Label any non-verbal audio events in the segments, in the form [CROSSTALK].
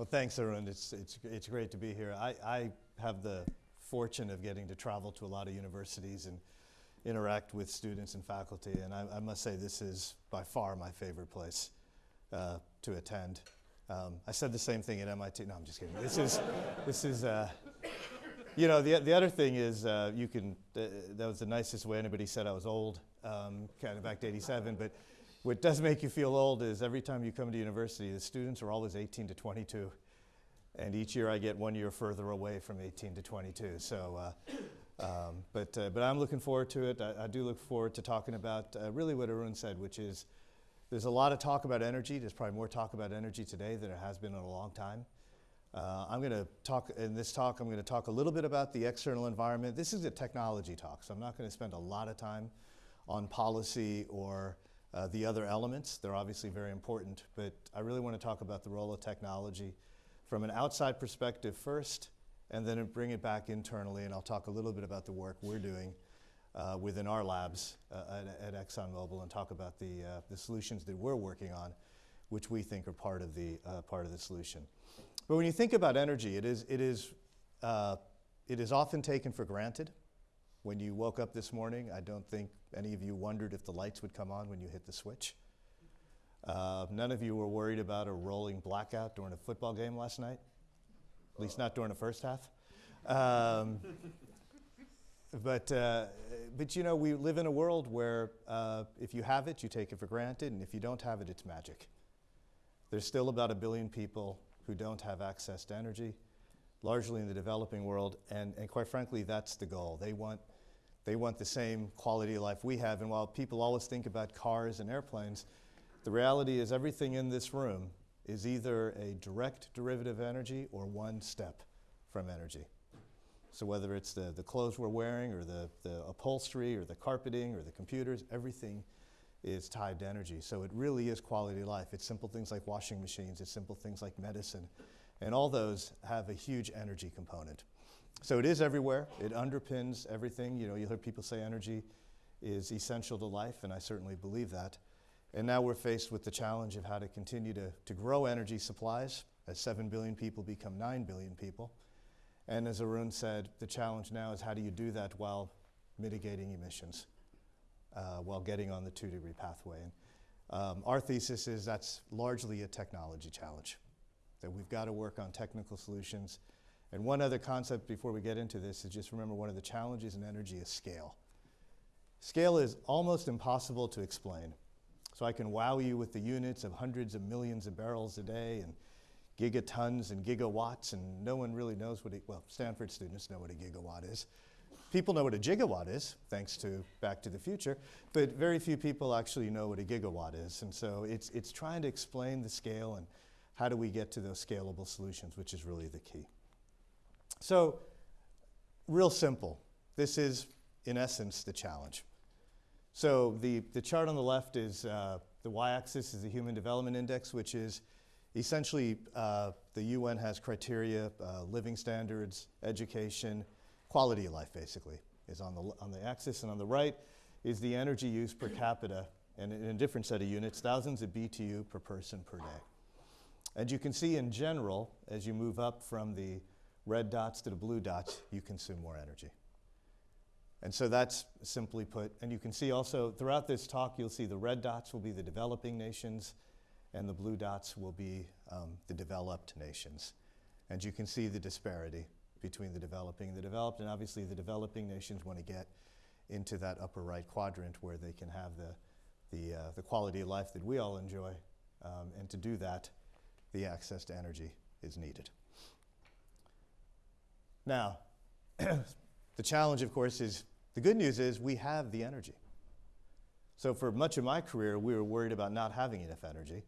Well, thanks, Arun. It's, it's, it's great to be here. I, I have the fortune of getting to travel to a lot of universities and interact with students and faculty, and I, I must say this is by far my favorite place uh, to attend. Um, I said the same thing at MIT. No, I'm just kidding. This is, this is uh, you know, the, the other thing is uh, you can, uh, that was the nicest way anybody said I was old, um, kind of back to 87, but what does make you feel old is every time you come to university, the students are always 18 to 22. And each year I get one year further away from 18 to 22. So, uh, um, but, uh, but I'm looking forward to it. I, I do look forward to talking about uh, really what Arun said, which is there's a lot of talk about energy. There's probably more talk about energy today than there has been in a long time. Uh, I'm going to talk, in this talk, I'm going to talk a little bit about the external environment. This is a technology talk, so I'm not going to spend a lot of time on policy or uh, the other elements. They're obviously very important, but I really want to talk about the role of technology from an outside perspective first, and then bring it back internally, and I'll talk a little bit about the work we're doing uh, within our labs uh, at, at, ExxonMobil and talk about the, uh, the solutions that we're working on, which we think are part of the, uh, part of the solution. But when you think about energy, it is, it is, uh, it is often taken for granted. When you woke up this morning, I don't think any of you wondered if the lights would come on when you hit the switch. Uh, none of you were worried about a rolling blackout during a football game last night, at least not during the first half. Um, [LAUGHS] but, uh, but you know, we live in a world where uh, if you have it, you take it for granted, and if you don't have it, it's magic. There's still about a billion people who don't have access to energy, largely in the developing world. And, and quite frankly, that's the goal. They want, they want the same quality of life we have. And while people always think about cars and airplanes, the reality is everything in this room is either a direct derivative of energy or one step from energy. So whether it's the, the clothes we're wearing or the, the upholstery or the carpeting or the computers, everything is tied to energy. So it really is quality of life. It's simple things like washing machines, it's simple things like medicine, and all those have a huge energy component. So it is everywhere. It underpins everything. You know, you hear people say energy is essential to life, and I certainly believe that. And now we're faced with the challenge of how to continue to, to grow energy supplies as 7 billion people become 9 billion people. And as Arun said, the challenge now is how do you do that while mitigating emissions? uh, while getting on the two degree pathway. And, um, our thesis is that's largely a technology challenge, that we've got to work on technical solutions. And one other concept before we get into this is just remember one of the challenges in energy is scale. Scale is almost impossible to explain. So I can wow you with the units of hundreds of millions of barrels a day and gigatons and gigawatts, and no one really knows what, it, well, Stanford students know what a gigawatt is. People know what a gigawatt is, thanks to Back to the Future, but very few people actually know what a gigawatt is. And so it's, it's trying to explain the scale and how do we get to those scalable solutions, which is really the key. So, real simple. This is, in essence, the challenge. So the, the chart on the left is uh, the y-axis is the Human Development Index, which is essentially uh, the UN has criteria, uh, living standards, education, quality of life basically is on the, on the axis, and on the right is the energy use per capita, and in a different set of units, thousands of BTU per person per day. And you can see in general, as you move up from the red dots to the blue dots, you consume more energy. And so that's simply put, and you can see also throughout this talk, you'll see the red dots will be the developing nations, and the blue dots will be um, the developed nations. And you can see the disparity between the developing and the developed. And obviously, the developing nations want to get into that upper right quadrant where they can have the, the, uh, the quality of life that we all enjoy. Um, and to do that, the access to energy is needed. Now, [CLEARS THROAT] the challenge, of course, is the good news is we have the energy. So, for much of my career, we were worried about not having enough energy.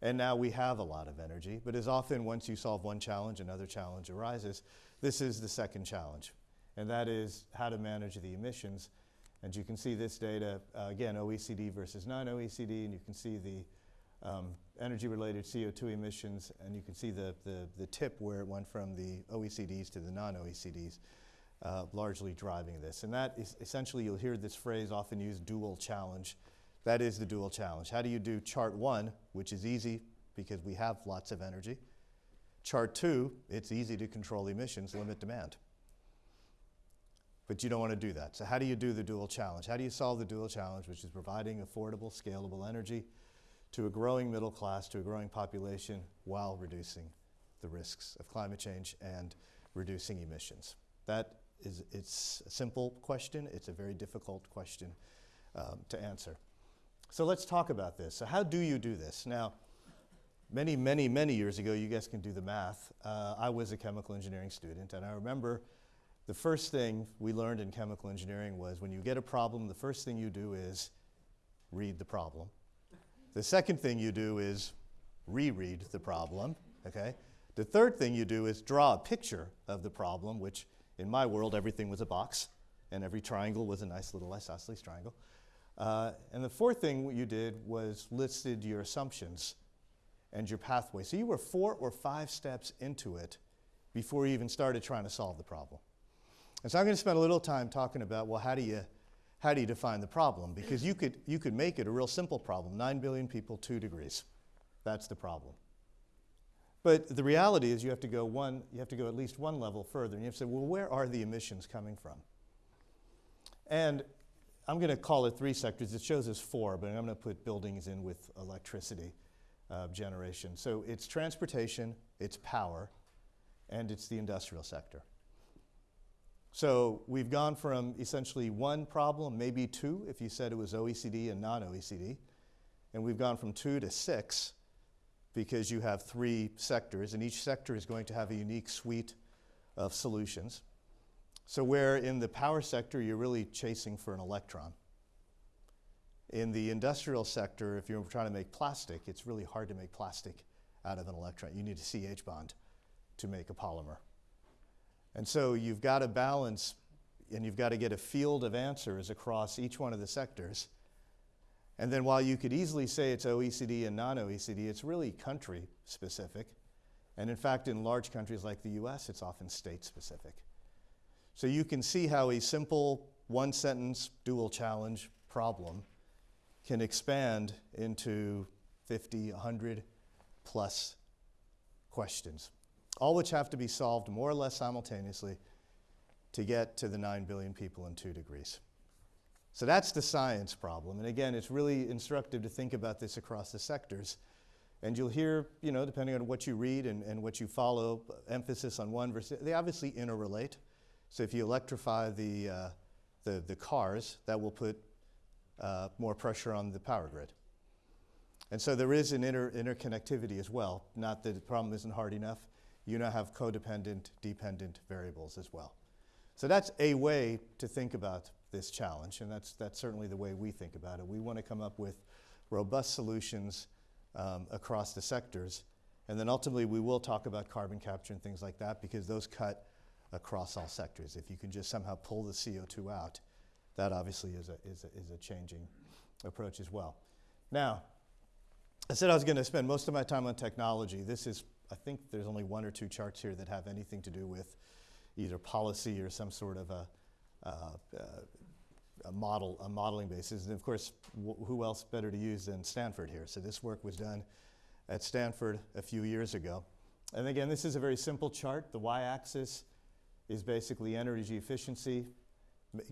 And now we have a lot of energy. But as often, once you solve one challenge, another challenge arises. This is the second challenge, and that is how to manage the emissions. And you can see this data, uh, again, OECD versus non-OECD, and you can see the um, energy-related CO2 emissions, and you can see the, the, the, tip where it went from the OECDs to the non-OECDs, uh, largely driving this. And that is essentially, you'll hear this phrase often used, dual challenge. That is the dual challenge. How do you do chart one, which is easy because we have lots of energy, chart two, it's easy to control emissions, limit demand. But you don't want to do that. So, how do you do the dual challenge? How do you solve the dual challenge, which is providing affordable, scalable energy to a growing middle class, to a growing population, while reducing the risks of climate change and reducing emissions? That is, it's a simple question. It's a very difficult question um, to answer. So let's talk about this. So, how do you do this? Now, many, many, many years ago, you guys can do the math. Uh, I was a chemical engineering student, and I remember the first thing we learned in chemical engineering was when you get a problem, the first thing you do is read the problem. The second thing you do is reread the problem, okay? The third thing you do is draw a picture of the problem, which in my world, everything was a box, and every triangle was a nice little isosceles triangle. Uh, and the fourth thing you did was listed your assumptions and your pathway. So you were four or five steps into it before you even started trying to solve the problem. And so I'm going to spend a little time talking about, well, how do you, how do you define the problem? Because you could, you could make it a real simple problem. 9 billion people, 2 degrees. That's the problem. But the reality is you have to go one, you have to go at least one level further, and you have to say, well, where are the emissions coming from? And I'm going to call it three sectors. It shows us four, but I'm going to put buildings in with electricity uh, generation. So it's transportation, it's power, and it's the industrial sector. So we've gone from essentially one problem, maybe two, if you said it was OECD and non OECD, and we've gone from two to six because you have three sectors, and each sector is going to have a unique suite of solutions. So, where in the power sector you're really chasing for an electron. In the industrial sector, if you're trying to make plastic, it's really hard to make plastic out of an electron. You need a CH bond to make a polymer. And so you've got to balance and you've got to get a field of answers across each one of the sectors and then while you could easily say it's OECD and non OECD, it's really country specific. And in fact, in large countries like the US, it's often state specific. So you can see how a simple one sentence dual challenge problem can expand into 50, 100 plus questions, all which have to be solved more or less simultaneously to get to the 9 billion people in two degrees. So that's the science problem. And again, it's really instructive to think about this across the sectors. And you'll hear, you know, depending on what you read and, and what you follow, emphasis on one versus, they obviously interrelate. So if you electrify the, uh, the, the, cars, that will put uh, more pressure on the power grid. And so there is an inter interconnectivity as well. Not that the problem isn't hard enough. You now have codependent, dependent variables as well. So that's a way to think about this challenge, and that's, that's certainly the way we think about it. We want to come up with robust solutions um, across the sectors, and then ultimately we will talk about carbon capture and things like that because those cut across all sectors. If you can just somehow pull the CO2 out, that obviously is a, is a, is a changing approach as well. Now, I said I was going to spend most of my time on technology. This is, I think there's only one or two charts here that have anything to do with either policy or some sort of a, uh, uh, a model, a modeling basis. And of course, who else better to use than Stanford here? So this work was done at Stanford a few years ago. And again, this is a very simple chart. The y-axis is basically energy efficiency,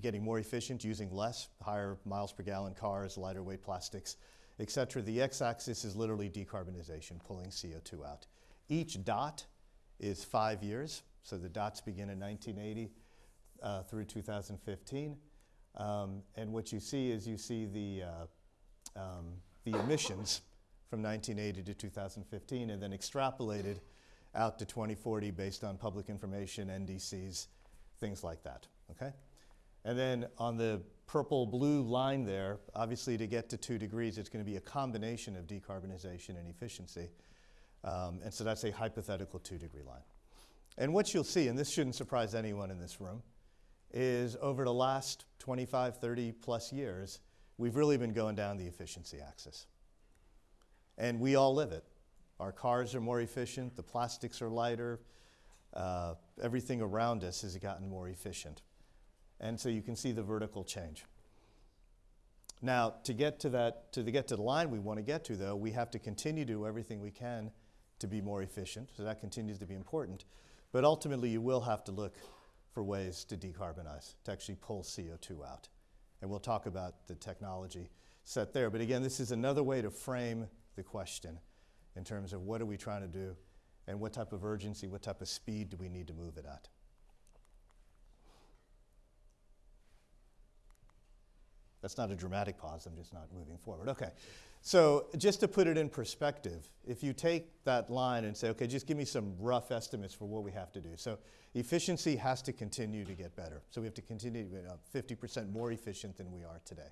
getting more efficient using less, higher miles per gallon cars, lighter weight plastics, et cetera. The x-axis is literally decarbonization, pulling CO2 out. Each dot is five years, so the dots begin in 1980 uh, through 2015. Um, and what you see is you see the, uh, um, the emissions from 1980 to 2015 and then extrapolated out to 2040 based on public information, NDCs, things like that, okay? And then on the purple blue line there, obviously to get to two degrees, it's gonna be a combination of decarbonization and efficiency. Um, and so that's a hypothetical two degree line. And what you'll see, and this shouldn't surprise anyone in this room, is over the last 25, 30 plus years, we've really been going down the efficiency axis. And we all live it. Our cars are more efficient, the plastics are lighter, uh, everything around us has gotten more efficient. And so you can see the vertical change. Now, to get to that, to get to the line we want to get to, though, we have to continue to do everything we can to be more efficient, so that continues to be important. But ultimately, you will have to look for ways to decarbonize, to actually pull CO2 out. And we'll talk about the technology set there. But again, this is another way to frame the question in terms of what are we trying to do and what type of urgency, what type of speed do we need to move it at. That's not a dramatic pause, I'm just not moving forward. Okay. So, just to put it in perspective, if you take that line and say, okay, just give me some rough estimates for what we have to do. So, efficiency has to continue to get better. So, we have to continue to be 50% more efficient than we are today.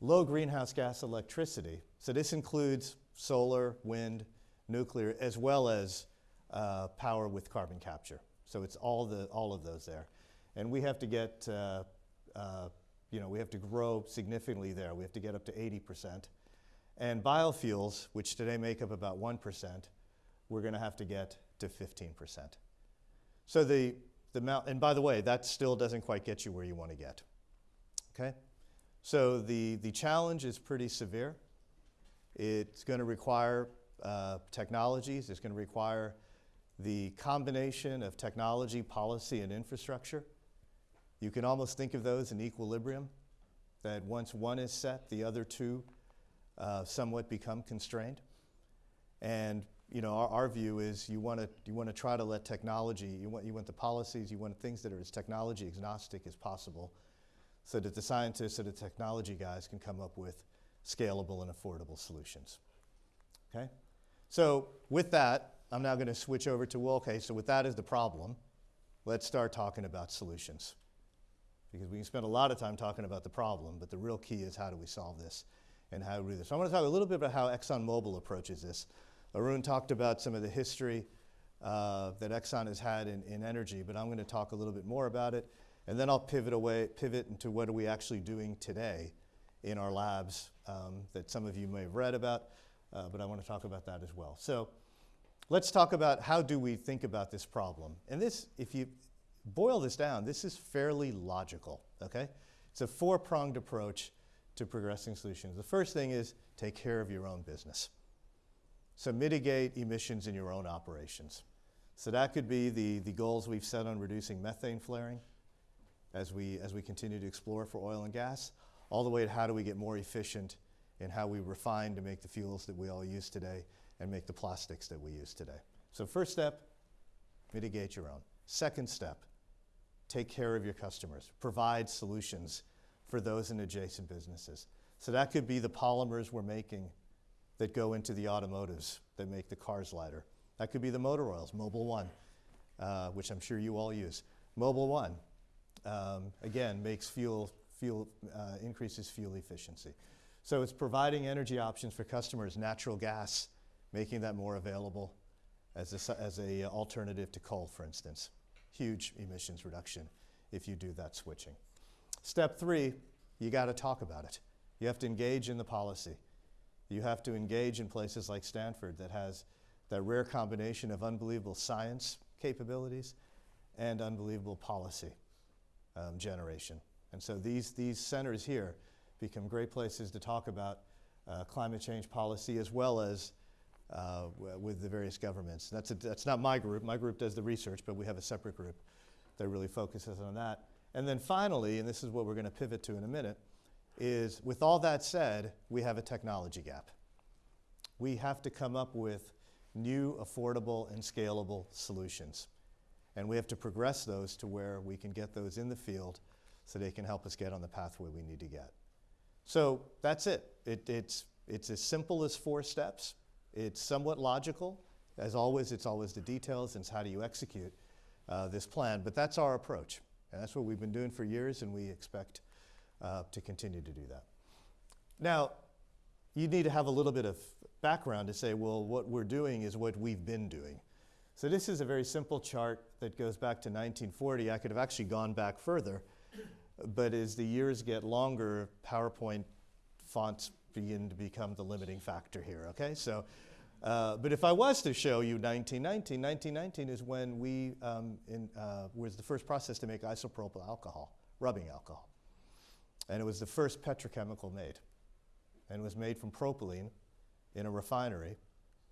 Low greenhouse gas electricity, so this includes solar, wind, nuclear, as well as uh, power with carbon capture. So, it's all, the, all of those there. And we have to get uh, uh, you know, we have to grow significantly there. We have to get up to 80%. And biofuels, which today make up about 1%, we're going to have to get to 15%. So the, the amount, and by the way, that still doesn't quite get you where you want to get. Okay? So the, the challenge is pretty severe. It's going to require uh, technologies, it's going to require the combination of technology, policy, and infrastructure. You can almost think of those in equilibrium, that once one is set, the other two uh, somewhat become constrained. And you know, our, our view is you want to you want to try to let technology, you want you want the policies, you want things that are as technology agnostic as possible, so that the scientists and the technology guys can come up with scalable and affordable solutions. Okay, so with that, I'm now going to switch over to well, okay, so with that as the problem, let's start talking about solutions because we can spend a lot of time talking about the problem, but the real key is how do we solve this and how we do this. So I want to talk a little bit about how ExxonMobil approaches this. Arun talked about some of the history uh, that Exxon has had in, in energy, but I'm going to talk a little bit more about it, and then I'll pivot away, pivot into what are we actually doing today in our labs um, that some of you may have read about, uh, but I want to talk about that as well. So let's talk about how do we think about this problem. And this, if you, boil this down, this is fairly logical, okay? It's a four pronged approach to progressing solutions. The first thing is take care of your own business. So mitigate emissions in your own operations. So that could be the, the goals we've set on reducing methane flaring as we, as we continue to explore for oil and gas, all the way to how do we get more efficient in how we refine to make the fuels that we all use today and make the plastics that we use today. So first step, mitigate your own. Second step, take care of your customers, provide solutions for those in adjacent businesses. So that could be the polymers we're making that go into the automotives that make the cars lighter. That could be the motor oils, Mobil One, uh, which I'm sure you all use. Mobil One, um, again, makes fuel, fuel uh, increases fuel efficiency. So it's providing energy options for customers, natural gas, making that more available as a, as a alternative to coal, for instance huge emissions reduction if you do that switching. Step three, you got to talk about it. You have to engage in the policy. You have to engage in places like Stanford that has that rare combination of unbelievable science capabilities and unbelievable policy um, generation. And so these, these centers here become great places to talk about uh, climate change policy as well as uh, with the various governments. That's, a, that's not my group. My group does the research, but we have a separate group that really focuses on that. And then finally, and this is what we're going to pivot to in a minute, is with all that said, we have a technology gap. We have to come up with new, affordable, and scalable solutions. And we have to progress those to where we can get those in the field so they can help us get on the pathway we need to get. So that's it. it it's, it's as simple as four steps. It's somewhat logical. As always, it's always the details and it's how do you execute uh, this plan. But that's our approach. And that's what we've been doing for years, and we expect uh, to continue to do that. Now, you need to have a little bit of background to say, well, what we're doing is what we've been doing. So this is a very simple chart that goes back to 1940. I could have actually gone back further, but as the years get longer, PowerPoint fonts begin to become the limiting factor here, okay? So, uh, but if I was to show you 1919, 1919 is when we um, in, uh, was the first process to make isopropyl alcohol, rubbing alcohol. And it was the first petrochemical made. And was made from propylene in a refinery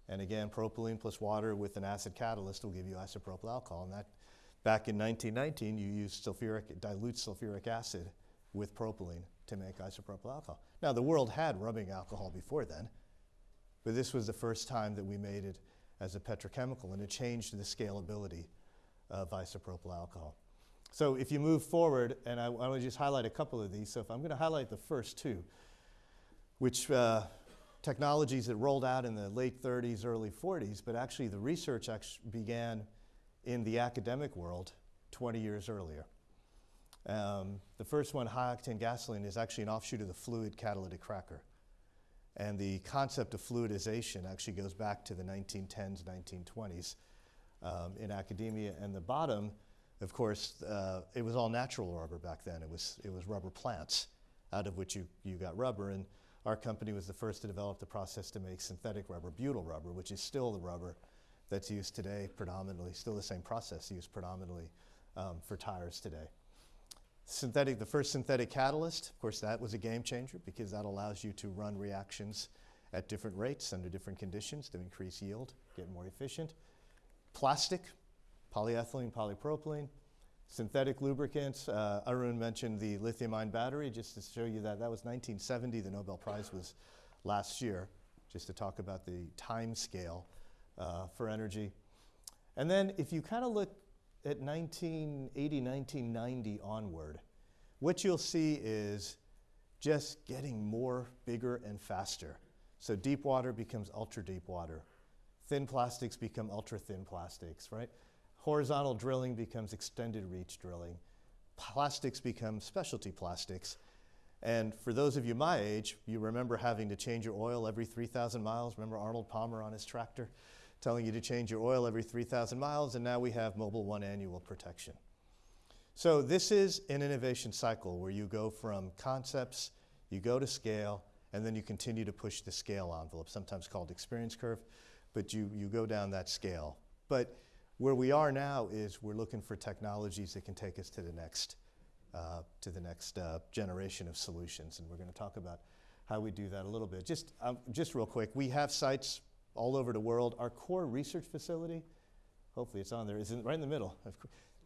And again, propylene plus water with an acid catalyst will give you isopropyl alcohol. And that, back in 1919, you used sulfuric, dilute sulfuric acid with propylene to make isopropyl alcohol. Now, the world had rubbing alcohol before then, but this was the first time that we made it as a petrochemical, and it changed the scalability of isopropyl alcohol. So if you move forward, and I, I want to just highlight a couple of these. So if I'm going to highlight the first two, which uh, technologies that rolled out in the late 30s, early 40s, but actually the research actually began in the academic world 20 years earlier. Um, the first one, high octane gasoline, is actually an offshoot of the fluid catalytic cracker. And the concept of fluidization actually goes back to the 1910s, 1920s um, in academia. And the bottom, of course, uh, it was all natural rubber back then. It was, it was rubber plants out of which you, you got rubber. And our company was the first to develop the process to make synthetic rubber, butyl rubber, which is still the rubber that's used today predominantly, still the same process used predominantly um, for tires today. Synthetic, the first synthetic catalyst, of course, that was a game changer because that allows you to run reactions at different rates under different conditions to increase yield, get more efficient. Plastic, polyethylene, polypropylene, synthetic lubricants. Uh, Arun mentioned the lithium ion battery, just to show you that that was 1970. The Nobel Prize was last year, just to talk about the time scale uh, for energy. And then if you kind of look at 1980, 1990 onward, what you'll see is just getting more, bigger, and faster. So deep water becomes ultra deep water. Thin plastics become ultra thin plastics, right? Horizontal drilling becomes extended reach drilling. Plastics become specialty plastics. And for those of you my age, you remember having to change your oil every 3,000 miles. Remember Arnold Palmer on his tractor? Telling you to change your oil every 3,000 miles, and now we have Mobil One annual protection. So this is an innovation cycle where you go from concepts, you go to scale, and then you continue to push the scale envelope, sometimes called experience curve, but you, you go down that scale. But where we are now is we're looking for technologies that can take us to the next, uh, to the next uh, generation of solutions, and we're going to talk about how we do that a little bit. Just, um, just real quick, we have sites all over the world. Our core research facility, hopefully it's on there, is in, right in the middle.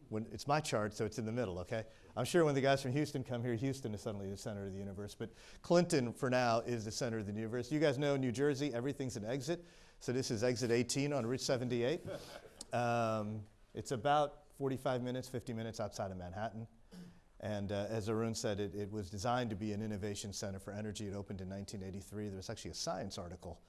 When, it's my chart, so it's in the middle, okay? I'm sure when the guys from Houston come here, Houston is suddenly the center of the universe, but Clinton, for now, is the center of the universe. You guys know New Jersey, everything's an exit. So this is exit 18 on Route 78. [LAUGHS] um, it's about 45 minutes, 50 minutes outside of Manhattan. And uh, as Arun said, it, it was designed to be an innovation center for energy. It opened in 1983. There was actually a science article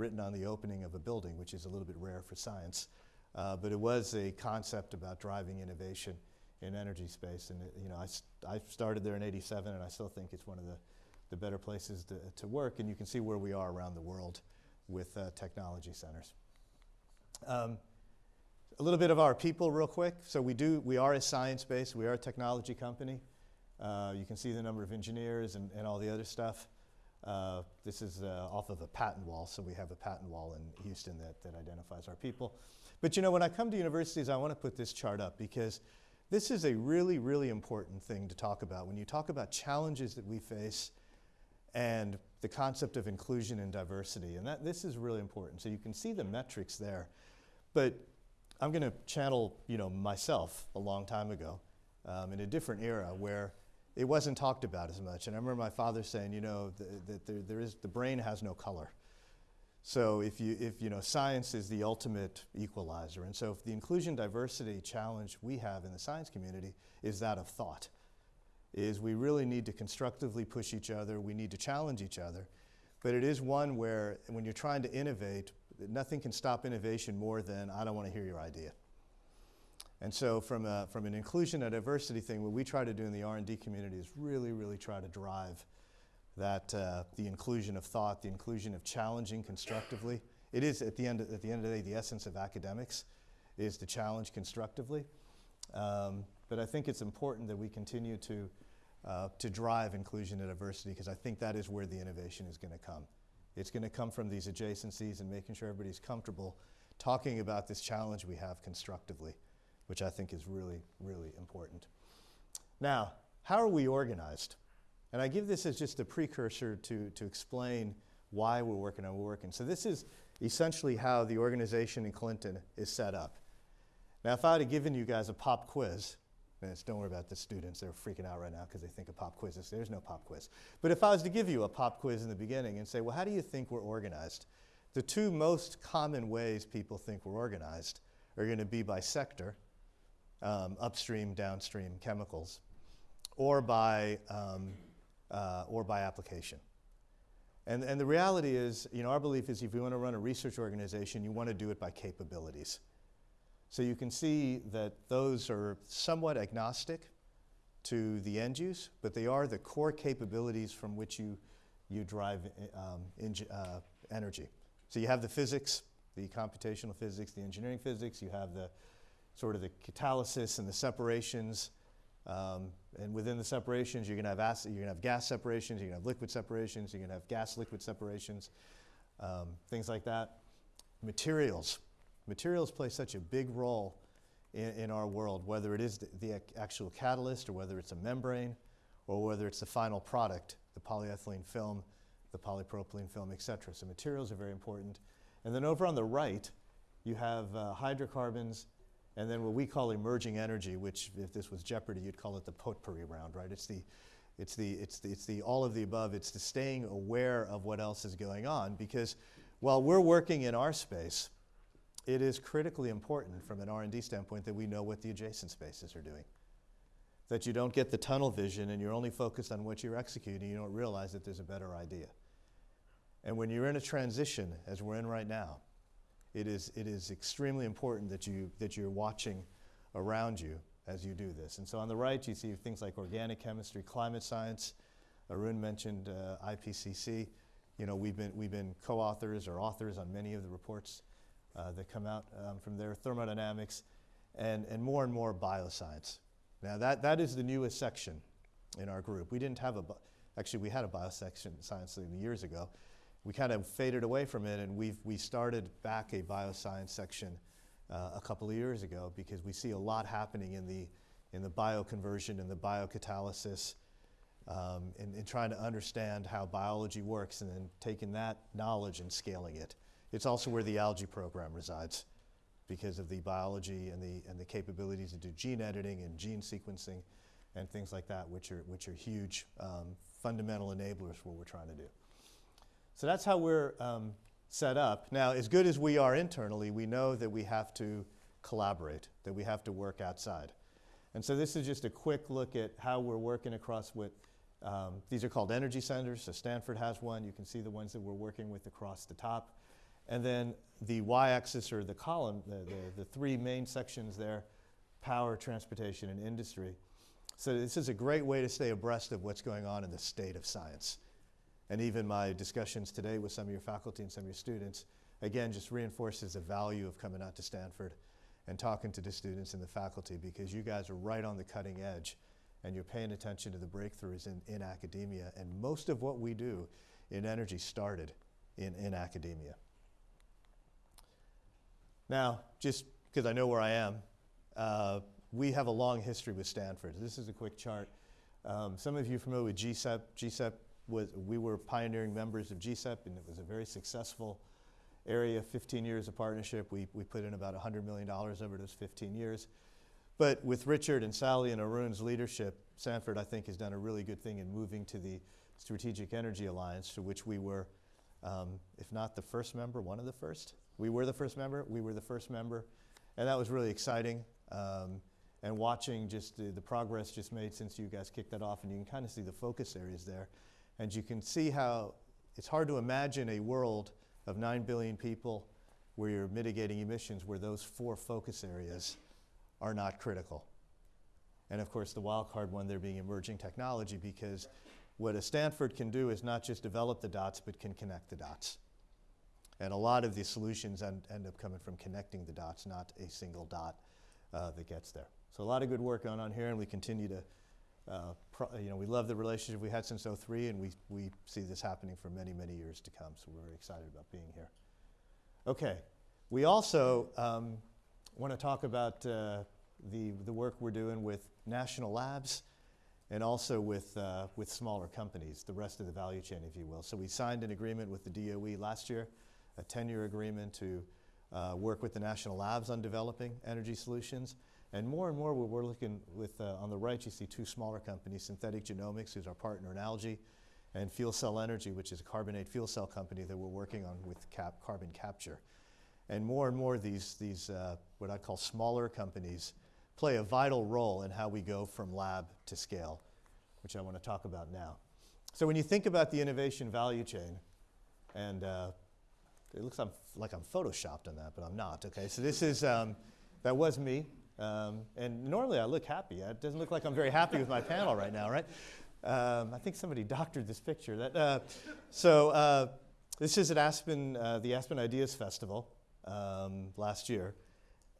written on the opening of a building, which is a little bit rare for science. Uh, but it was a concept about driving innovation in energy space. And it, you know, I, st I started there in 87, and I still think it's one of the, the better places to, to work. And you can see where we are around the world with uh, technology centers. Um, a little bit of our people real quick. So we do, we are a science-based, we are a technology company. Uh, you can see the number of engineers and, and all the other stuff. Uh, this is uh, off of a patent wall, so we have a patent wall in Houston that, that identifies our people. But you know, when I come to universities, I want to put this chart up because this is a really, really important thing to talk about. When you talk about challenges that we face and the concept of inclusion and diversity, and that, this is really important. So you can see the metrics there. But I'm going to channel you know, myself a long time ago um, in a different era where it wasn't talked about as much. And I remember my father saying, you know, that there, there is, the brain has no color. So if you, if, you know, science is the ultimate equalizer. And so if the inclusion diversity challenge we have in the science community is that of thought, is we really need to constructively push each other, we need to challenge each other. But it is one where when you're trying to innovate, nothing can stop innovation more than I don't want to hear your idea. And so from, a, from an inclusion and diversity thing, what we try to do in the R&D community is really, really try to drive that, uh, the inclusion of thought, the inclusion of challenging constructively. It is, at the, end of, at the end of the day, the essence of academics is to challenge constructively. Um, but I think it's important that we continue to, uh, to drive inclusion and diversity because I think that is where the innovation is going to come. It's going to come from these adjacencies and making sure everybody's comfortable talking about this challenge we have constructively which I think is really, really important. Now, how are we organized? And I give this as just a precursor to, to explain why we're working on we're working. So this is essentially how the organization in Clinton is set up. Now, if I had given you guys a pop quiz, and don't worry about the students, they're freaking out right now because they think of pop quizzes. There's no pop quiz. But if I was to give you a pop quiz in the beginning and say, well, how do you think we're organized? The two most common ways people think we're organized are going to be by sector, um, upstream, downstream chemicals, or by, um, uh, or by application. And, and the reality is, you know, our belief is if you want to run a research organization, you want to do it by capabilities. So you can see that those are somewhat agnostic to the end use, but they are the core capabilities from which you, you drive um, uh, energy. So you have the physics, the computational physics, the engineering physics, you have the sort of the catalysis and the separations, um, and within the separations, you're going to have acid, you're going to have gas separations, you're going to have liquid separations, you're going to have gas-liquid separations, um, things like that. Materials. Materials play such a big role in, in our world, whether it is the, the, actual catalyst or whether it's a membrane or whether it's the final product, the polyethylene film, the polypropylene film, et cetera. So materials are very important. And then over on the right, you have uh, hydrocarbons and then what we call emerging energy, which if this was Jeopardy, you'd call it the potpourri round, right? It's the, it's the, it's the, it's the all of the above. It's the staying aware of what else is going on because while we're working in our space, it is critically important from an R&D standpoint that we know what the adjacent spaces are doing. That you don't get the tunnel vision and you're only focused on what you're executing, you don't realize that there's a better idea. And when you're in a transition, as we're in right now, it is, it is extremely important that, you, that you're watching around you as you do this. And so on the right, you see things like organic chemistry, climate science. Arun mentioned uh, IPCC. You know, we've been, we've been co-authors or authors on many of the reports uh, that come out um, from there, thermodynamics, and, and more and more bioscience. Now that, that is the newest section in our group. We didn't have a, actually we had a biosection science years ago, we kind of faded away from it, and we've we started back a bioscience section uh, a couple of years ago because we see a lot happening in the in the bioconversion and the biocatalysis, um, in, in trying to understand how biology works, and then taking that knowledge and scaling it. It's also where the algae program resides because of the biology and the, and the capabilities to do gene editing and gene sequencing and things like that, which are, which are huge um, fundamental enablers for what we're trying to do. So that's how we're um, set up. Now, as good as we are internally, we know that we have to collaborate, that we have to work outside. And so this is just a quick look at how we're working across with, um, these are called energy centers. So Stanford has one. You can see the ones that we're working with across the top. And then the y-axis or the column, the, the, the three main sections there, power, transportation, and industry. So this is a great way to stay abreast of what's going on in the state of science and even my discussions today with some of your faculty and some of your students, again, just reinforces the value of coming out to Stanford and talking to the students and the faculty because you guys are right on the cutting edge and you're paying attention to the breakthroughs in, in academia. And most of what we do in energy started in, in academia. Now, just because I know where I am, uh, we have a long history with Stanford. This is a quick chart. Um, some of you are familiar with GCEP. GCEP was, we were pioneering members of GCEP, and it was a very successful area, 15 years of partnership. We, we put in about $100 million over those 15 years. But with Richard and Sally and Arun's leadership, Stanford, I think, has done a really good thing in moving to the Strategic Energy Alliance, to which we were, um, if not the first member, one of the first. We were the first member, we were the first member, and that was really exciting. Um, and watching just the, the progress just made since you guys kicked that off, and you can kind of see the focus areas there. And you can see how it's hard to imagine a world of 9 billion people where you're mitigating emissions where those four focus areas are not critical. And of course, the wild card one there being emerging technology because what a Stanford can do is not just develop the dots, but can connect the dots. And a lot of the solutions end, end up coming from connecting the dots, not a single dot uh, that gets there. So a lot of good work going on here, and we continue to uh, you know, we love the relationship we had since 03, and we, we see this happening for many, many years to come, so we're very excited about being here. Okay, we also um, want to talk about uh, the, the work we're doing with national labs and also with, uh, with smaller companies, the rest of the value chain, if you will. So we signed an agreement with the DOE last year a 10-year agreement to uh, work with the national labs on developing energy solutions. And more and more, we're, looking with, uh, on the right, you see two smaller companies, Synthetic Genomics, who's our partner in algae, and Fuel Cell Energy, which is a carbonate fuel cell company that we're working on with cap carbon capture. And more and more, these, these uh, what I call smaller companies play a vital role in how we go from lab to scale, which I want to talk about now. So when you think about the innovation value chain, and uh, it looks like I'm photoshopped on that, but I'm not. Okay, so this is um, that was me, um, and normally I look happy. It doesn't look like I'm very happy with my panel right now, right? Um, I think somebody [LAUGHS] doctored this picture. That, uh, so uh, this is at Aspen, uh, the Aspen Ideas Festival um, last year,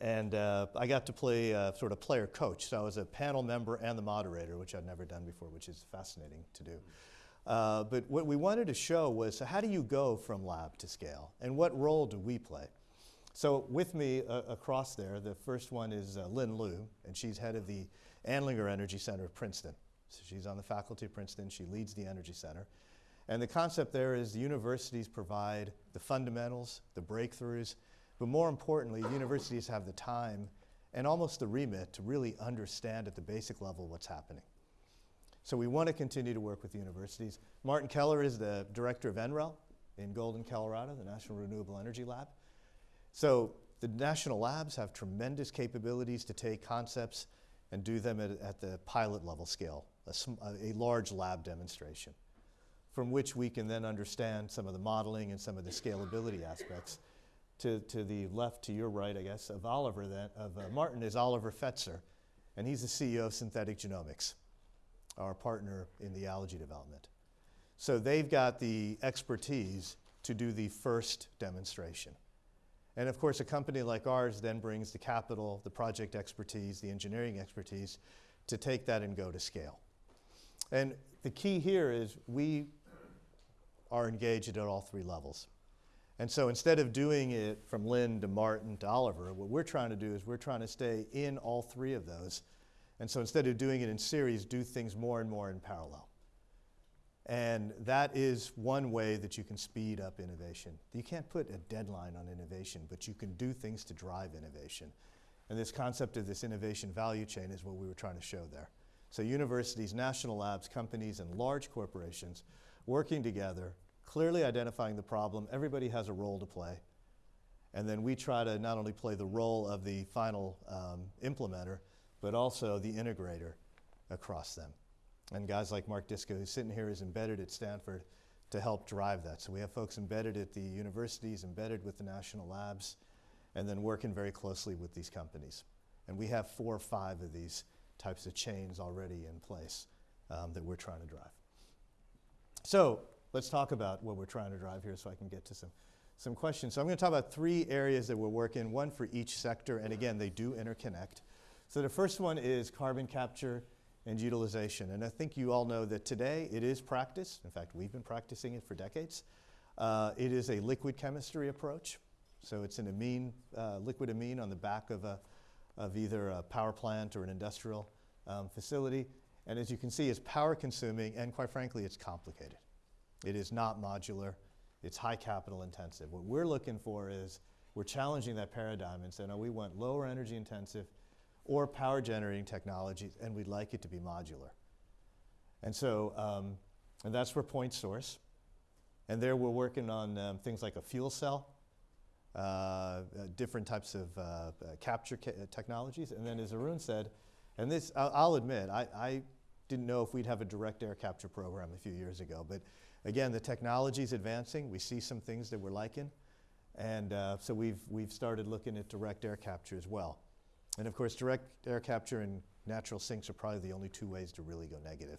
and uh, I got to play uh, sort of player coach. So I was a panel member and the moderator, which I'd never done before, which is fascinating to do. Uh, but what we wanted to show was how do you go from lab to scale, and what role do we play? So with me uh, across there, the first one is uh, Lynn Loo, and she's head of the Andlinger Energy Center of Princeton. So she's on the faculty of Princeton. She leads the Energy Center. And the concept there is the universities provide the fundamentals, the breakthroughs, but more importantly, universities have the time and almost the remit to really understand at the basic level what's happening. So we want to continue to work with universities. Martin Keller is the director of NREL in Golden, Colorado, the National Renewable Energy Lab. So the national labs have tremendous capabilities to take concepts and do them at, at the pilot level scale, a, a, large lab demonstration, from which we can then understand some of the modeling and some of the scalability aspects. To, to the left, to your right, I guess, of Oliver, then, of uh, Martin is Oliver Fetzer, and he's the CEO of Synthetic Genomics, our partner in the algae development. So they've got the expertise to do the first demonstration. And of course, a company like ours then brings the capital, the project expertise, the engineering expertise to take that and go to scale. And the key here is we are engaged at all three levels. And so instead of doing it from Lynn to Martin to Oliver, what we're trying to do is we're trying to stay in all three of those. And so instead of doing it in series, do things more and more in parallel. And that is one way that you can speed up innovation. You can't put a deadline on innovation, but you can do things to drive innovation. And this concept of this innovation value chain is what we were trying to show there. So universities, national labs, companies, and large corporations working together, clearly identifying the problem. Everybody has a role to play. And then we try to not only play the role of the final um, implementer, but also the integrator across them. And guys like Mark Disko, who's sitting here, is embedded at Stanford to help drive that. So we have folks embedded at the universities, embedded with the national labs, and then working very closely with these companies. And we have four or five of these types of chains already in place um, that we're trying to drive. So let's talk about what we're trying to drive here so I can get to some, some questions. So I'm going to talk about three areas that we're working, one for each sector, and again, they do interconnect. So the first one is carbon capture and utilization. And I think you all know that today it is practiced. In fact, we've been practicing it for decades. Uh, it is a liquid chemistry approach. So it's an amine, uh, liquid amine on the back of, a, of either a power plant or an industrial um, facility. And as you can see, it's power consuming and quite frankly, it's complicated. It is not modular. It's high capital intensive. What we're looking for is we're challenging that paradigm and saying, no, we want lower energy intensive, or power generating technologies, and we'd like it to be modular. And so, um, and that's for point source. And there we're working on um, things like a fuel cell, uh, uh, different types of uh, uh capture ca technologies. And then as Arun said, and this, I'll, I'll admit, I, I, didn't know if we'd have a direct air capture program a few years ago. But again, the technology is advancing. We see some things that we're liking. And uh, so we've, we've started looking at direct air capture as well. And of course, direct air capture and natural sinks are probably the only two ways to really go negative.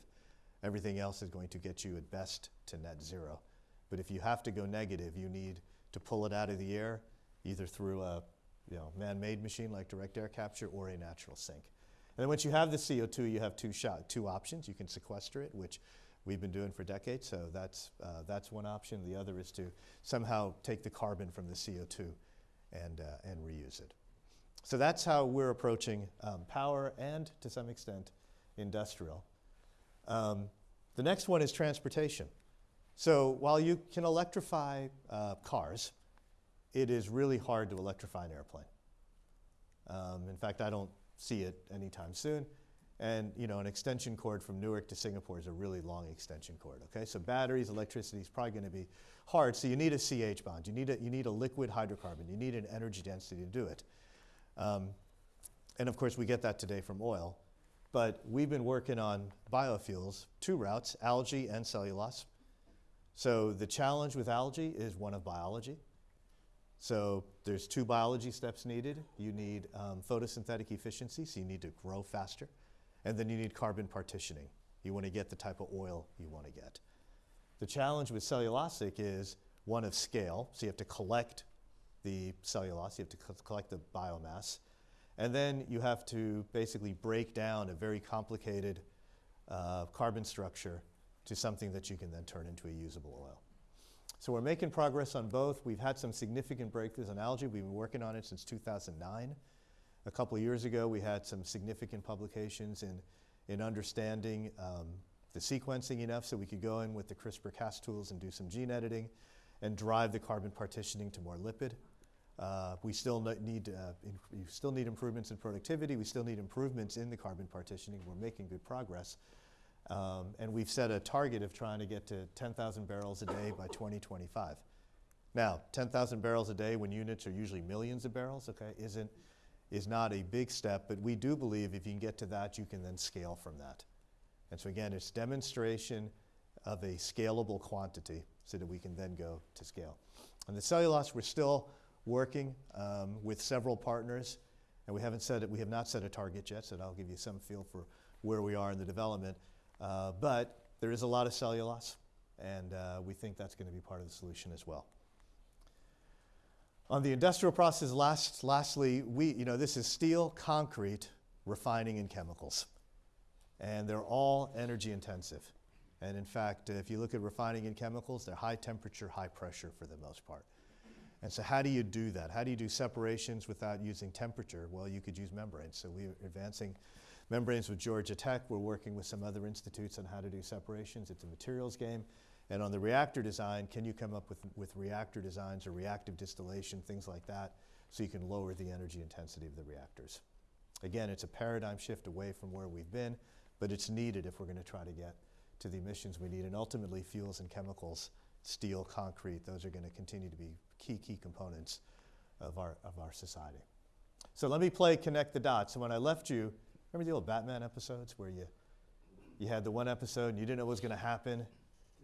Everything else is going to get you at best to net zero. But if you have to go negative, you need to pull it out of the air, either through a you know, man-made machine like direct air capture or a natural sink. And then once you have the CO2, you have two, shot, two options. You can sequester it, which we've been doing for decades, so that's, uh, that's one option. The other is to somehow take the carbon from the CO2 and, uh, and reuse it. So that's how we're approaching um, power and, to some extent, industrial. Um, the next one is transportation. So while you can electrify uh, cars, it is really hard to electrify an airplane. Um, in fact, I don't see it anytime soon. And you know, an extension cord from Newark to Singapore is a really long extension cord. Okay, so batteries, electricity is probably going to be hard. So you need a CH bond. You need a, you need a liquid hydrocarbon. You need an energy density to do it. Um, and of course, we get that today from oil. But we've been working on biofuels, two routes, algae and cellulose. So the challenge with algae is one of biology. So there's two biology steps needed. You need um, photosynthetic efficiency, so you need to grow faster. And then you need carbon partitioning. You want to get the type of oil you want to get. The challenge with cellulosic is one of scale, so you have to collect the cellulose, you have to co collect the biomass. And then you have to basically break down a very complicated uh, carbon structure to something that you can then turn into a usable oil. So we're making progress on both. We've had some significant breakthroughs on algae. We've been working on it since 2009. A couple of years ago, we had some significant publications in, in understanding um, the sequencing enough so we could go in with the CRISPR-Cas tools and do some gene editing and drive the carbon partitioning to more lipid. Uh, we still need, uh, we still need improvements in productivity. We still need improvements in the carbon partitioning. We're making good progress. Um, and we've set a target of trying to get to 10,000 barrels a day by 2025. Now, 10,000 barrels a day when units are usually millions of barrels, okay, isn't, is not a big step, but we do believe if you can get to that, you can then scale from that. And so again, it's demonstration of a scalable quantity so that we can then go to scale. And the cellulose, we're still working um, with several partners, and we haven't said it, we have not set a target yet, so I'll give you some feel for where we are in the development. Uh, but there is a lot of cellulose, and uh, we think that's going to be part of the solution as well. On the industrial process, last, lastly, we, you know, this is steel, concrete, refining, and chemicals. And they're all energy intensive. And in fact, if you look at refining and chemicals, they're high temperature, high pressure for the most part. And so how do you do that? How do you do separations without using temperature? Well, you could use membranes. So we're advancing membranes with Georgia Tech. We're working with some other institutes on how to do separations. It's a materials game. And on the reactor design, can you come up with, with reactor designs or reactive distillation, things like that, so you can lower the energy intensity of the reactors? Again, it's a paradigm shift away from where we've been, but it's needed if we're going to try to get to the emissions we need. And ultimately, fuels and chemicals, steel, concrete, those are going to continue to be key, key components of our, of our society. So let me play connect the dots. So when I left you, Remember the old Batman episodes where you, you had the one episode and you didn't know what was going to happen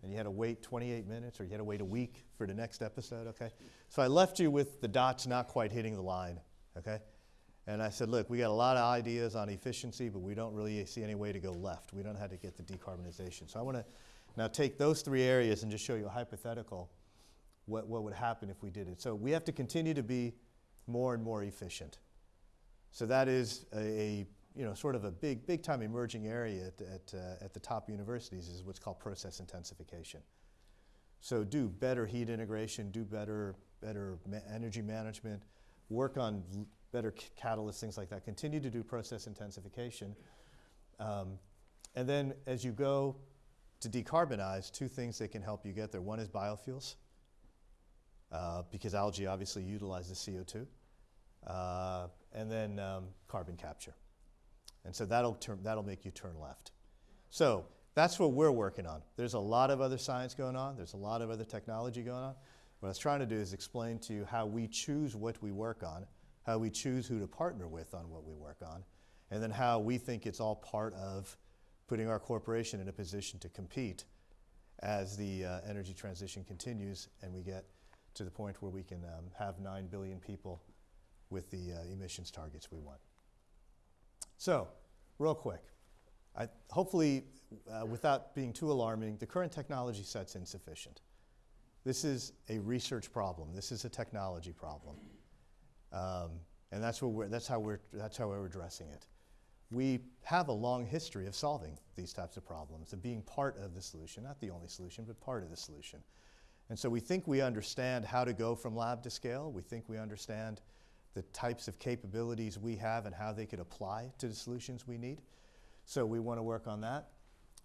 and you had to wait 28 minutes or you had to wait a week for the next episode, okay? So I left you with the dots not quite hitting the line, okay? And I said, look, we got a lot of ideas on efficiency, but we don't really see any way to go left. We don't how to get the decarbonization. So I want to now take those three areas and just show you a hypothetical what, what would happen if we did it. So we have to continue to be more and more efficient. So that is a, a you know, sort of a big, big time emerging area at, at, uh, at the top universities is what's called process intensification. So do better heat integration, do better, better ma energy management, work on better catalysts, things like that. Continue to do process intensification. Um, and then as you go to decarbonize, two things that can help you get there. One is biofuels, uh, because algae obviously utilizes CO2. Uh, and then um, carbon capture. And so that'll, turn, that'll make you turn left. So that's what we're working on. There's a lot of other science going on. There's a lot of other technology going on. What I was trying to do is explain to you how we choose what we work on, how we choose who to partner with on what we work on, and then how we think it's all part of putting our corporation in a position to compete as the uh, energy transition continues and we get to the point where we can um, have 9 billion people with the uh, emissions targets we want. So, real quick, I, hopefully, uh, without being too alarming, the current technology set's insufficient. This is a research problem. This is a technology problem. Um, and that's, what we're, that's, how we're, that's how we're addressing it. We have a long history of solving these types of problems and being part of the solution, not the only solution, but part of the solution. And so we think we understand how to go from lab to scale. We think we understand the types of capabilities we have and how they could apply to the solutions we need. So we want to work on that.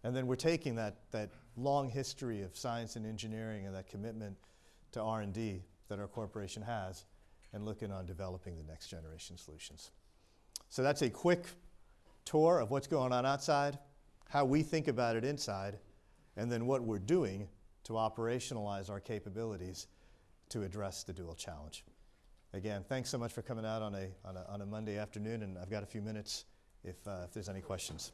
And then we're taking that, that long history of science and engineering and that commitment to R&D that our corporation has and looking on developing the next generation solutions. So that's a quick tour of what's going on outside, how we think about it inside, and then what we're doing to operationalize our capabilities to address the dual challenge. Again, thanks so much for coming out on a, on a, on a Monday afternoon, and I've got a few minutes if, uh, if there's any questions.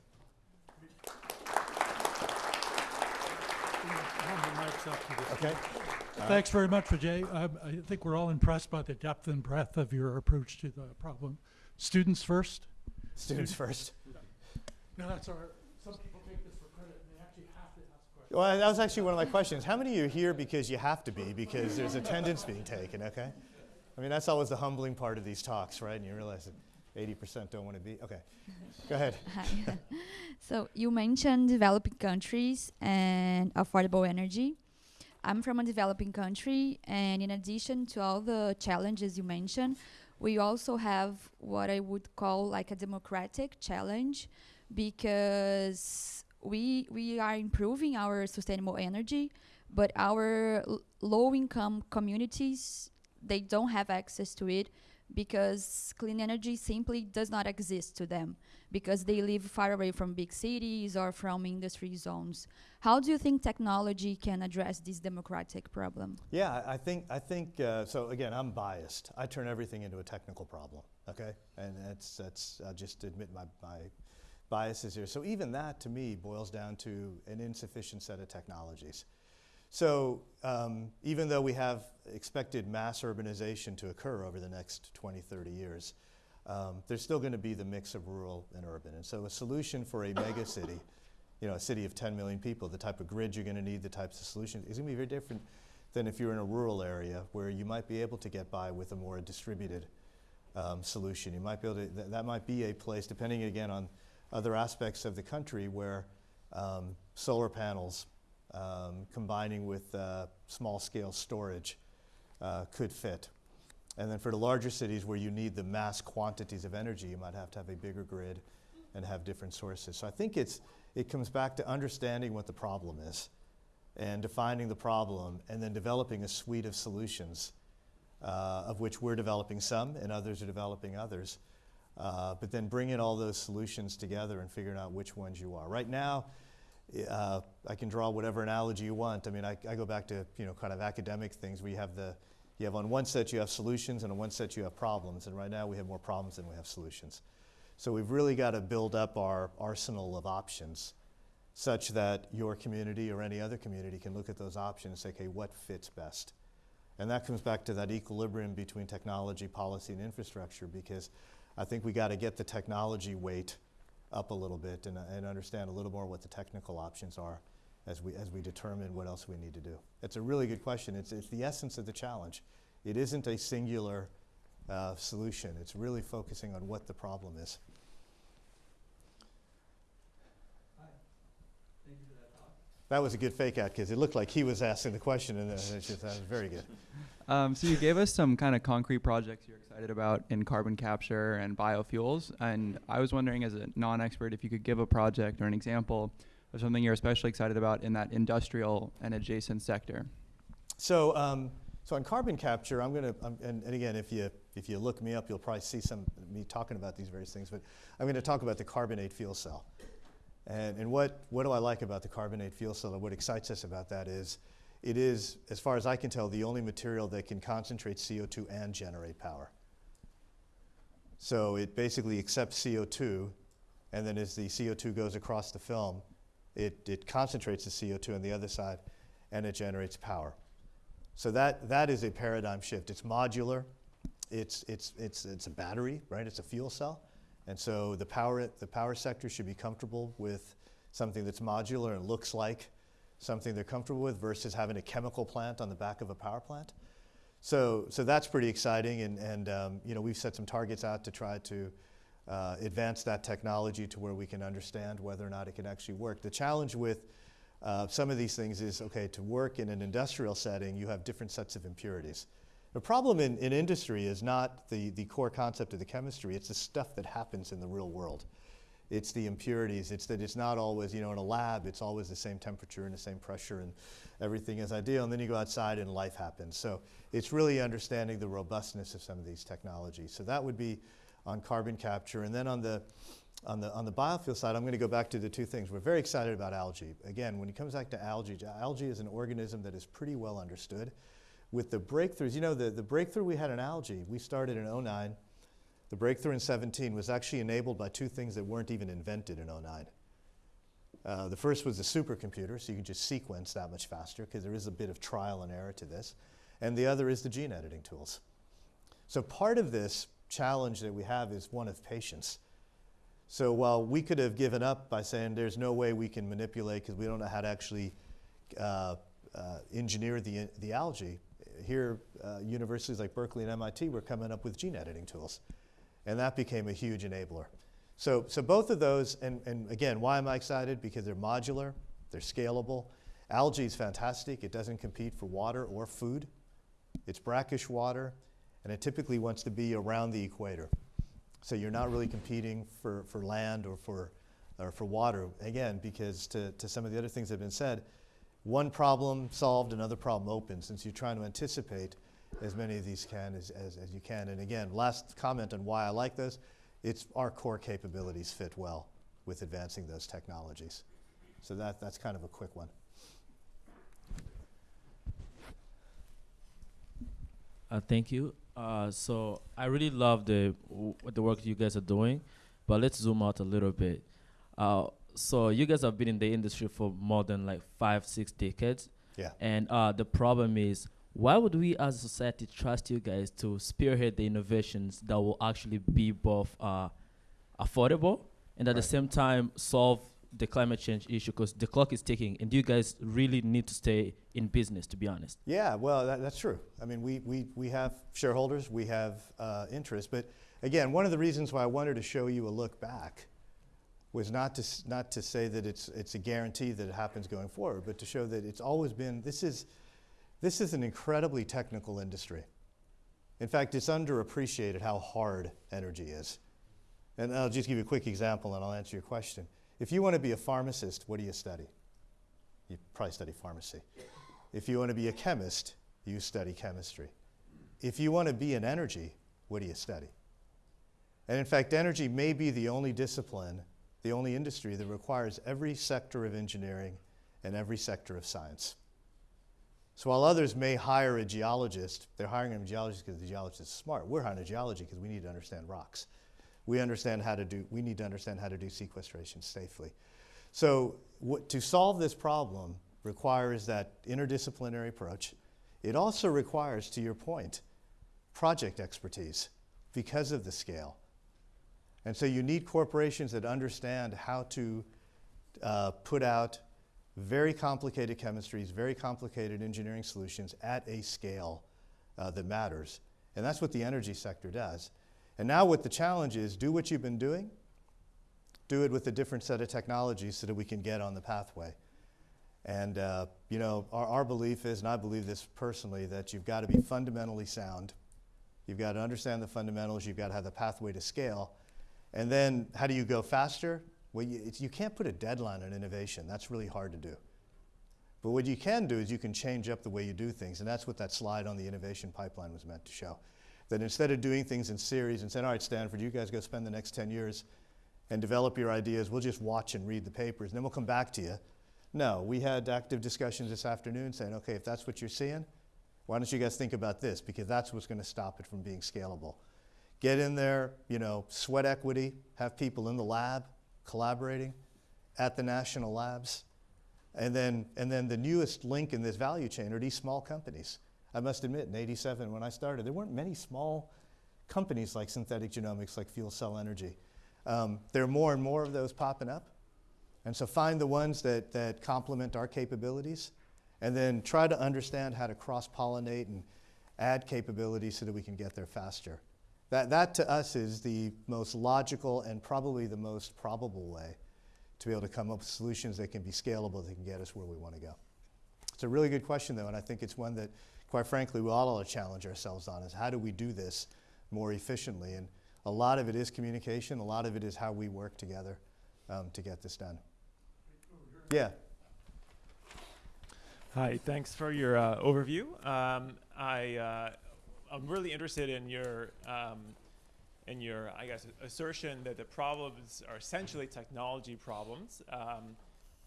Okay? Thanks very much, Vijay. Um, I think we're all impressed by the depth and breadth of your approach to the problem. Students first? Students first. No, that's our, some people take this for credit and they actually have to ask questions. Well, that was actually one of my questions. How many of you are here because you have to be, because there's attendance being taken, okay? I mean, that's always the humbling part of these talks, right? And you realize that 80% don't want to be. Okay, go ahead. Hi. [LAUGHS] so you mentioned developing countries and affordable energy. I'm from a developing country, and in addition to all the challenges you mentioned, we also have what I would call like a democratic challenge because we we are improving our sustainable energy, but our low income communities they don't have access to it because clean energy simply does not exist to them because they live far away from big cities or from industry zones. How do you think technology can address this democratic problem? Yeah, I I think, I think uh, so again, I'm biased. I turn everything into a technical problem, okay? And that's, that's I'll just admit my, my biases here. So even that to me boils down to an insufficient set of technologies. So um, even though we have expected mass urbanization to occur over the next 20, 30 years, um, there's still going to be the mix of rural and urban. And so a solution for a mega city, you know, a city of 10 million people, the type of grid you're going to need, the types of solutions, is going to be very different than if you're in a rural area where you might be able to get by with a more distributed um, solution. You might be able to, th- that might be a place, depending again on other aspects of the country, where um, solar panels um, combining with uh, small scale storage uh, could fit. And then for the larger cities where you need the mass quantities of energy, you might have to have a bigger grid and have different sources. So I think it's, it comes back to understanding what the problem is and defining the problem and then developing a suite of solutions, uh, of which we're developing some and others are developing others. Uh, but then bringing all those solutions together and figuring out which ones you are. Right now, uh, I can draw whatever analogy you want. I mean, I, I go back to you know kind of academic things you have the you have on one set you have solutions and on one set you have problems, and right now we have more problems than we have solutions. So we've really got to build up our arsenal of options, such that your community or any other community can look at those options and say, okay, what fits best? And that comes back to that equilibrium between technology, policy, and infrastructure, because I think we got to get the technology weight up a little bit and, uh, and understand a little more what the technical options are as we, as we determine what else we need to do. It's a really good question. It's, it's the essence of the challenge. It isn't a singular uh, solution. It's really focusing on what the problem is. That That was a good fake out because it looked like he was asking the question, and uh, it's just, that was very good. [LAUGHS] Um, so you gave us some kind of concrete projects you're excited about in carbon capture and biofuels, and I was wondering, as a non-expert, if you could give a project or an example of something you're especially excited about in that industrial and adjacent sector. So, um, so on carbon capture, I'm going to, and, and again, if you if you look me up, you'll probably see some me talking about these various things. But I'm going to talk about the carbonate fuel cell. And, and what, what do I like about the carbonate fuel cell and what excites us about that is it is, as far as I can tell, the only material that can concentrate CO2 and generate power. So it basically accepts CO2, and then as the CO2 goes across the film, it, it concentrates the CO2 on the other side, and it generates power. So that, that is a paradigm shift. It's modular, it's, it's, it's, it's a battery, right? It's a fuel cell. And so the power, the power sector should be comfortable with something that's modular and looks like something they're comfortable with versus having a chemical plant on the back of a power plant. So, so that's pretty exciting, and, and um, you know, we've set some targets out to try to uh, advance that technology to where we can understand whether or not it can actually work. The challenge with uh, some of these things is, okay, to work in an industrial setting, you have different sets of impurities. The problem in, in industry is not the, the core concept of the chemistry, it's the stuff that happens in the real world. It's the impurities. It's that it's not always, you know, in a lab, it's always the same temperature and the same pressure and everything is ideal. And then you go outside and life happens. So it's really understanding the robustness of some of these technologies. So that would be on carbon capture. And then on the, on the, on the biofuel side, I'm going to go back to the two things. We're very excited about algae. Again, when it comes back to algae, algae is an organism that is pretty well understood. With the breakthroughs, you know, the, the breakthrough we had in algae, we started in 09. The breakthrough in 17 was actually enabled by two things that weren't even invented in 09. Uh, the first was the supercomputer, so you can just sequence that much faster because there is a bit of trial and error to this. And the other is the gene editing tools. So part of this challenge that we have is one of patience. So while we could have given up by saying there's no way we can manipulate because we don't know how to actually uh, uh, engineer the, the algae, here uh, universities like Berkeley and MIT were coming up with gene editing tools. And that became a huge enabler. So, so both of those, and, and again, why am I excited? Because they're modular, they're scalable. Algae is fantastic. It doesn't compete for water or food. It's brackish water, and it typically wants to be around the equator. So you're not really competing for, for land or for, or for water. Again, because to, to some of the other things that have been said, one problem solved, another problem open, since you're trying to anticipate as many of these can as, as, as you can. And again, last comment on why I like this, it's our core capabilities fit well with advancing those technologies. So that, that's kind of a quick one. Uh, thank you. Uh, so I really love the w- the work you guys are doing, but let's zoom out a little bit. Uh, so you guys have been in the industry for more than like five, six decades, Yeah. and uh, the problem is, why would we as a society trust you guys to spearhead the innovations that will actually be both uh, affordable and at the same time solve the climate change issue? Because the clock is ticking, and you guys really need to stay in business, to be honest. Yeah, well, that, that's true. I mean, we, we, we have shareholders, we have uh, interest. But again, one of the reasons why I wanted to show you a look back was not to, not to say that it's, it's a guarantee that it happens going forward, but to show that it's always been, this is, this is an incredibly technical industry. In fact, it's underappreciated how hard energy is. And I'll just give you a quick example and I'll answer your question. If you want to be a pharmacist, what do you study? You probably study pharmacy. If you want to be a chemist, you study chemistry. If you want to be in energy, what do you study? And in fact, energy may be the only discipline, the only industry that requires every sector of engineering and every sector of science. So while others may hire a geologist, they're hiring a geologist because the geologist is smart. We're hiring a geologist because we need to understand rocks. We understand how to do, we need to understand how to do sequestration safely. So to solve this problem requires that interdisciplinary approach. It also requires, to your point, project expertise because of the scale. And so you need corporations that understand how to uh, put out very complicated chemistries, very complicated engineering solutions at a scale uh, that matters. And that's what the energy sector does. And now what the challenge is, do what you've been doing, do it with a different set of technologies so that we can get on the pathway. And, uh, you know, our, our belief is, and I believe this personally, that you've got to be fundamentally sound. You've got to understand the fundamentals. You've got to have the pathway to scale. And then how do you go faster? Well, you, you can't put a deadline on innovation. That's really hard to do. But what you can do is you can change up the way you do things. And that's what that slide on the innovation pipeline was meant to show. That instead of doing things in series and saying, all right, Stanford, you guys go spend the next 10 years and develop your ideas, we'll just watch and read the papers, and then we'll come back to you. No, we had active discussions this afternoon saying, okay, if that's what you're seeing, why don't you guys think about this? Because that's what's going to stop it from being scalable. Get in there, you know, sweat equity, have people in the lab collaborating at the national labs. And then, and then the newest link in this value chain are these small companies. I must admit, in 87, when I started, there weren't many small companies like synthetic genomics, like fuel cell energy. Um, there are more and more of those popping up. And so find the ones that, that complement our capabilities and then try to understand how to cross pollinate and add capabilities so that we can get there faster. That, that to us is the most logical and probably the most probable way to be able to come up with solutions that can be scalable, that can get us where we want to go. It's a really good question, though, and I think it's one that, quite frankly, we all ought to challenge ourselves on is how do we do this more efficiently? And a lot of it is communication, a lot of it is how we work together. um, to get this done. Yeah. Hi, thanks for your uh, overview. Um, I, uh, I'm really interested in your, um, in your, I guess, assertion that the problems are essentially technology problems. Um,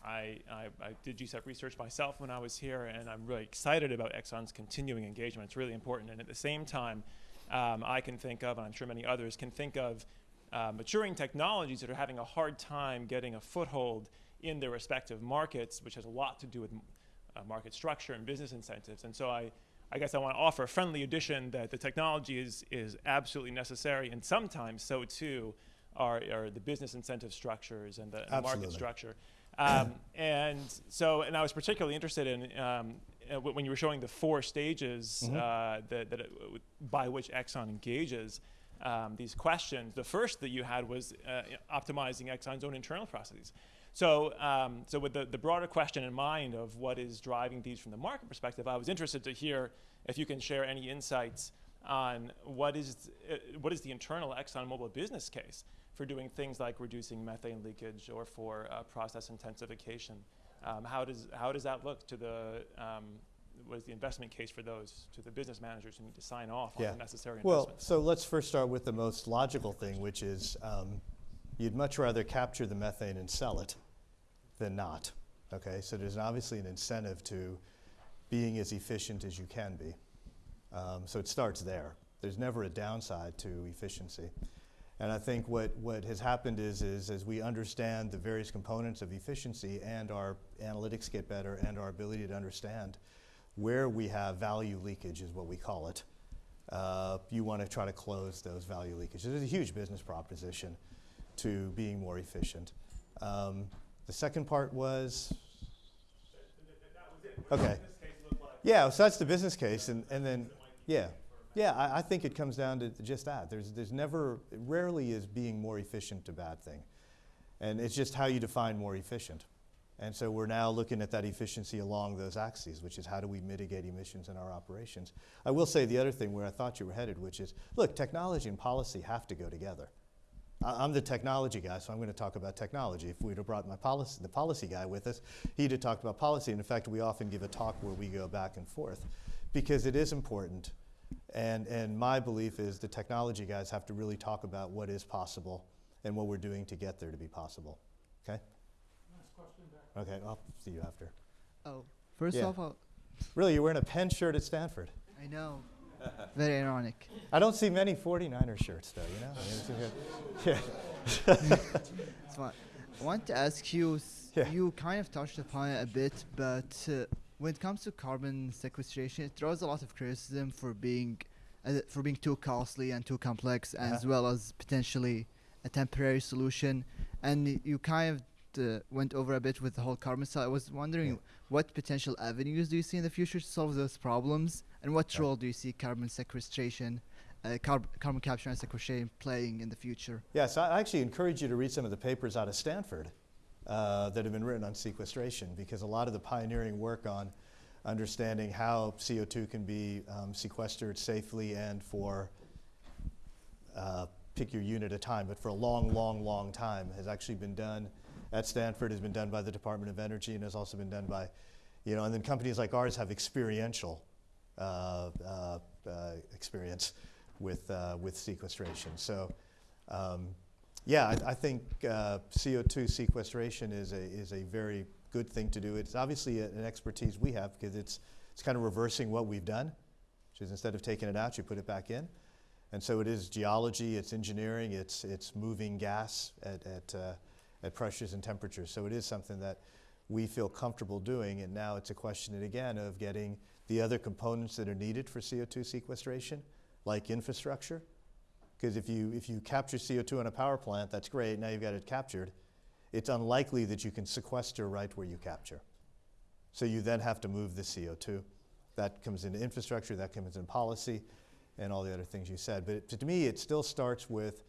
I, I, I did GCEP research myself when I was here, and I'm really excited about Exxon's continuing engagement. It's really important. And at the same time, um, I can think of, and I'm sure many others can think of, uh, maturing technologies that are having a hard time getting a foothold in their respective markets, which has a lot to do with uh, market structure and business incentives. And so I, I guess I want to offer a friendly addition that the technology is, is absolutely necessary, and sometimes so too are, are the business incentive structures and the, and market structure. Um, [CLEARS THROAT] and so, and I was particularly interested in um, uh, when you were showing the four stages Mhm. uh, that, that it, by which Exxon engages um, these questions. The first that you had was uh, optimizing Exxon's own internal processes. So, um, so with the, the broader question in mind of what is driving these from the market perspective, I was interested to hear if you can share any insights on what is, uh, what is the internal ExxonMobil business case for doing things like reducing methane leakage or for uh, process intensification. Um, how, does, how does that look to the, um, what is the investment case for those, to the business managers who need to sign off Yeah. on the necessary Well, investments? so let's first start with the most logical thing, which is um, you'd much rather capture the methane and sell it than not. Okay, so there's obviously an incentive to being as efficient as you can be. Um, so it starts there. There's never a downside to efficiency. And I think what, what has happened is, is as we understand the various components of efficiency and our analytics get better and our ability to understand where we have value leakage is what we call it, uh, you want to try to close those value leakages. There's a huge business proposition to being more efficient. Um, the second part was okay. Yeah, so that's the business case, and, and then yeah, yeah. I, I think it comes down to just that. There's there's never rarely is being more efficient a bad thing, and it's just how you define more efficient. And so we're now looking at that efficiency along those axes, which is how do we mitigate emissions in our operations. I will say the other thing where I thought you were headed, which is look, technology and policy have to go together. I- I'm the technology guy, so I'm going to talk about technology. If we'd have brought my policy, the policy guy with us, he'd have talked about policy. And in fact, we often give a talk where we go back and forth because it is important. And, and my belief is the technology guys have to really talk about what is possible and what we're doing to get there to be possible. Okay? Last question back. Okay, I'll see you after. Oh, first Yeah. off, uh, Really, you're wearing a Penn shirt at Stanford. I know. [LAUGHS] Very ironic. I don't see many 49er shirts, though, you know? I mean, it's [LAUGHS] yeah. [LAUGHS] It's fine. I want to ask you. Yeah. You kind of touched upon it a bit, but uh, when it comes to carbon sequestration, it draws a lot of criticism for being uh, for being too costly and too complex, Uh-huh. as well as potentially a temporary solution. And you kind of uh, went over a bit with the whole carbon side. I was wondering Yeah. what potential avenues do you see in the future to solve those problems, and what Okay. role do you see carbon sequestration, uh, carb- carbon capture and sequestration playing in the future? Yes, I actually encourage you to read some of the papers out of Stanford uh, that have been written on sequestration because a lot of the pioneering work on understanding how CO2 can be um, sequestered safely and for, uh, pick your unit a time, but for a long, long, long time has actually been done at Stanford, has been done by the Department of Energy, and has also been done by, you know, and then companies like ours have experiential uh, uh, uh, experience with, uh, with sequestration. So, um, yeah, I, I think uh, CO2 sequestration is a, is a very good thing to do. It's obviously a- an expertise we have because it's, it's kind of reversing what we've done, which is instead of taking it out, you put it back in. And so it is geology, it's engineering, it's, it's moving gas at, at, uh, at pressures and temperatures. So it is something that we feel comfortable doing. And now it's a question again of getting the other components that are needed for CO2 sequestration, like infrastructure. Because if you, if you capture CO2 in a power plant, that's great, now you've got it captured. It's unlikely that you can sequester right where you capture. So you then have to move the CO2. That comes into infrastructure, that comes in policy, and all the other things you said. But it, to me, it still starts with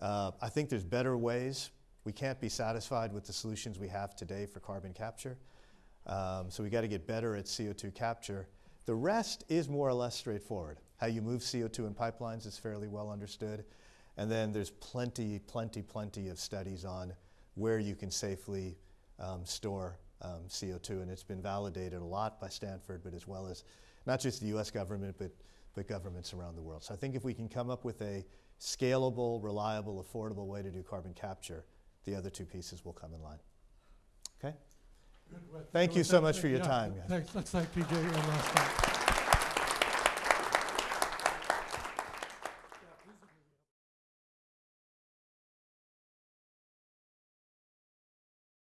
uh, I think there's better ways. We can't be satisfied with the solutions we have today for carbon capture. Um, so we got to get better at CO2 capture. The rest is more or less straightforward. How you move CO2 in pipelines is fairly well understood. And then there's plenty, plenty, plenty of studies on where you can safely um, store um, CO2. And it's been validated a lot by Stanford, but as well as not just the US government, but, but governments around the world. So I think if we can come up with a scalable, reliable, affordable way to do carbon capture, the other two pieces will come in line. Okay? Thank you so much for your yeah. time. Guys. Let's thank Vijay one last time.